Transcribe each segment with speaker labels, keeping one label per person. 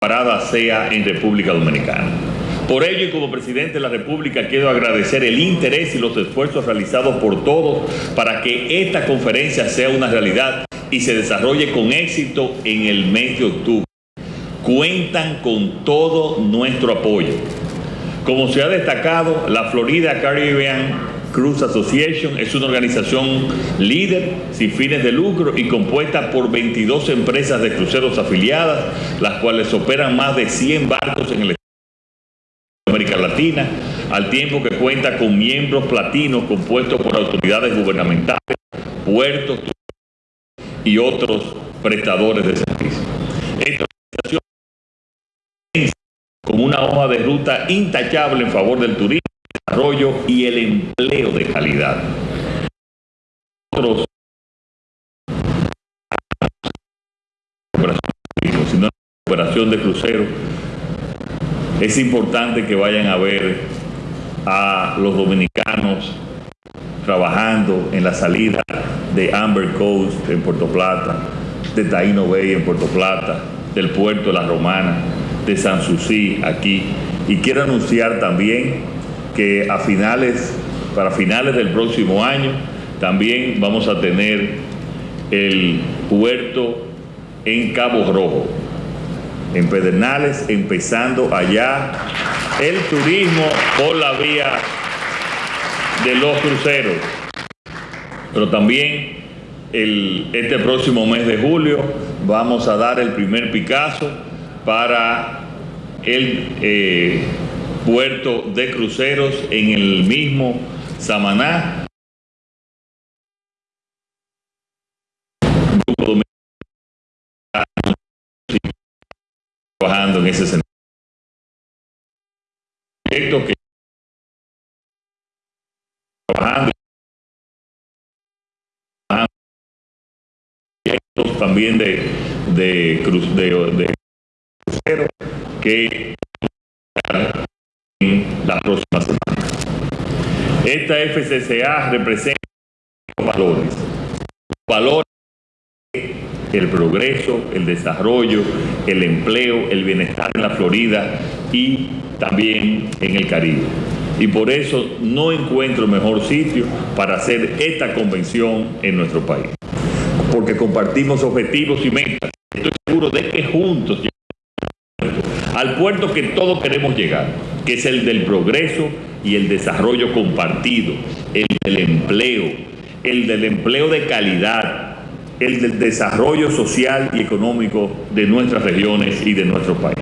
Speaker 1: parada sea en República Dominicana. Por ello y como presidente de la República quiero agradecer el interés y los esfuerzos realizados por todos para que esta conferencia sea una realidad y se desarrolle con éxito en el mes de octubre. Cuentan con todo nuestro apoyo. Como se ha destacado, la Florida Caribbean Cruise Association es una organización líder sin fines de lucro y compuesta por 22 empresas de cruceros afiliadas, las cuales operan más de 100 barcos en el América Latina, al tiempo que cuenta con miembros platinos compuestos por autoridades gubernamentales, puertos y otros prestadores de servicios. Esta organización con una hoja de ruta intachable en favor del turismo, desarrollo y el empleo de calidad. Nosotros, operación de crucero, es importante que vayan a ver a los dominicanos trabajando en la salida de Amber Coast en Puerto Plata, de Taino Bay en Puerto Plata, del puerto de La Romana, de San Susi aquí. Y quiero anunciar también que a finales, para finales del próximo año, también vamos a tener el puerto en Cabo Rojo, en Pedernales, empezando allá el turismo por la vía de los cruceros. Pero también el, este próximo mes de julio vamos a dar el primer Picasso para el eh, puerto de cruceros en el mismo Samaná. trabajando en ese sentido. que trabajando también de, de, cruz, de, de que en la próxima semana. Esta FCCA representa valores, valores el progreso, el desarrollo, el empleo, el bienestar en la Florida y también en el Caribe. Y por eso no encuentro mejor sitio para hacer esta convención en nuestro país. Porque compartimos objetivos y metas. Estoy seguro de que juntos al puerto que todos queremos llegar, es el del progreso y el desarrollo compartido, el del empleo, el del empleo de calidad, el del desarrollo social y económico de nuestras regiones y de nuestro país.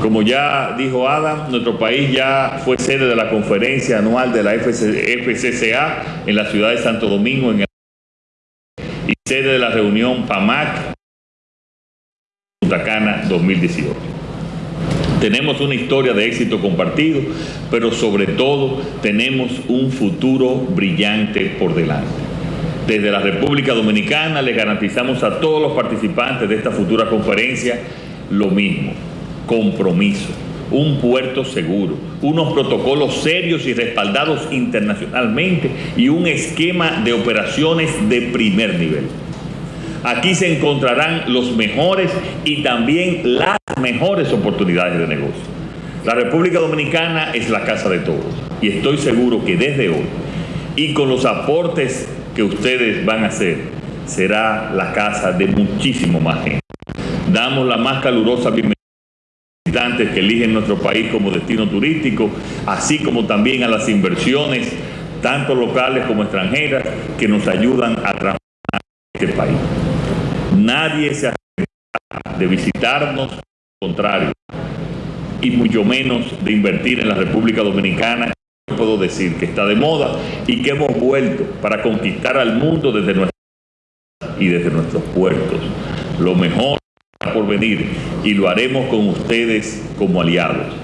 Speaker 1: Como ya dijo Adam, nuestro país ya fue sede de la conferencia anual de la FCCA en la ciudad de Santo Domingo en el y sede de la reunión PAMAC Punta Cana 2018. Tenemos una historia de éxito compartido, pero sobre todo tenemos un futuro brillante por delante. Desde la República Dominicana le garantizamos a todos los participantes de esta futura conferencia lo mismo, compromiso, un puerto seguro, unos protocolos serios y respaldados internacionalmente y un esquema de operaciones de primer nivel. Aquí se encontrarán los mejores y también las mejores oportunidades de negocio. La República Dominicana es la casa de todos y estoy seguro que desde hoy y con los aportes que ustedes van a hacer, será la casa de muchísimo más gente. Damos la más calurosa bienvenida a los que eligen nuestro país como destino turístico, así como también a las inversiones, tanto locales como extranjeras, que nos ayudan a transformar este país. Nadie se acerca de visitarnos, al contrario, y mucho menos de invertir en la República Dominicana. Puedo decir que está de moda y que hemos vuelto para conquistar al mundo desde nuestras y desde nuestros puertos. Lo mejor por venir y lo haremos con ustedes como aliados.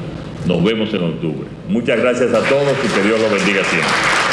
Speaker 1: Nos vemos en octubre. Muchas gracias a todos y que Dios los bendiga siempre.